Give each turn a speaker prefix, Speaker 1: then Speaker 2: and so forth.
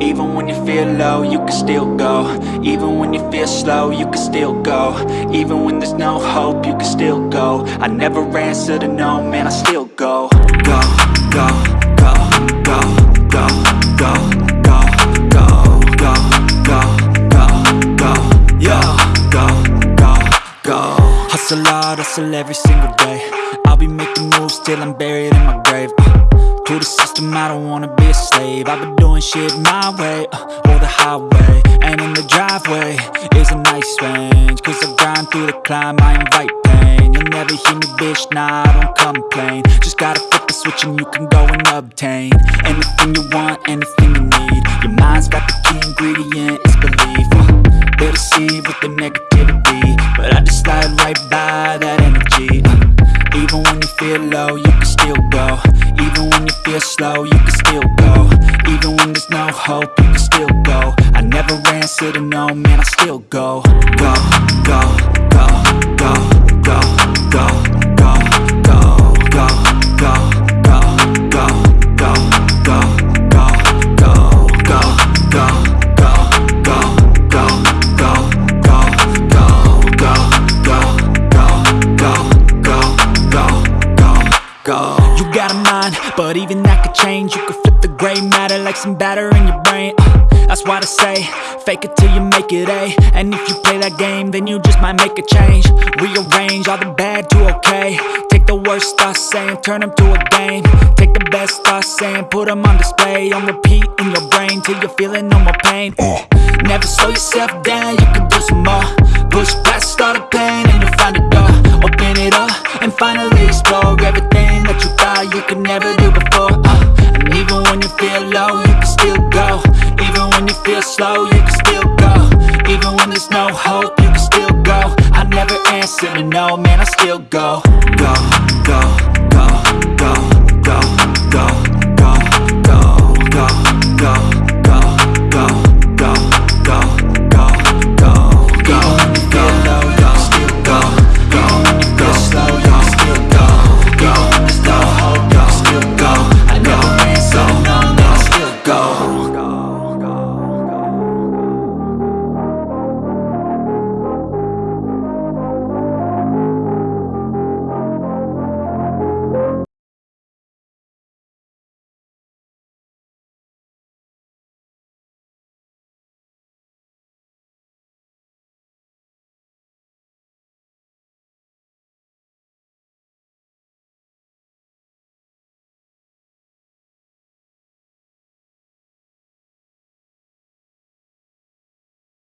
Speaker 1: Even when you feel low, you can still go Even when you feel slow, you can still go Even when there's no hope, you can still go I never answer to no, man, I still go Go, go, go, go, go, go, go, go, go, go, go, go, go, go, Hustle hard, hustle every single day I'll be making moves till I'm buried in my grave uh, To the system, I don't wanna be a slave. I've been doing shit my way, uh, or the highway And in the driveway. Is a nice range Cause I grind through the climb, I invite pain. You'll never hear me, bitch, nah, I don't complain. Just gotta flip the switch and you can go and obtain Anything you want, anything you need. Your mind's got the key ingredient, slow, you can still go. Even when there's no hope, you can still go. I never answer to no, man, I still go, go, go, mind, but even that could change. You could flip the gray matter like some batter in your brain. Uh, that's why they say, fake it till you make it A. And if you play that game, then you just might make a change. Rearrange all the bad to okay. Take the worst thoughts saying, turn them to a game. Take the best thoughts saying, put them on display. On repeat in your brain till you're feeling no more pain. Never slow yourself down, you can do some feel slow, you can still go. Even when there's no hope, you can still go. I never answer to no, man, I still go. Go, go.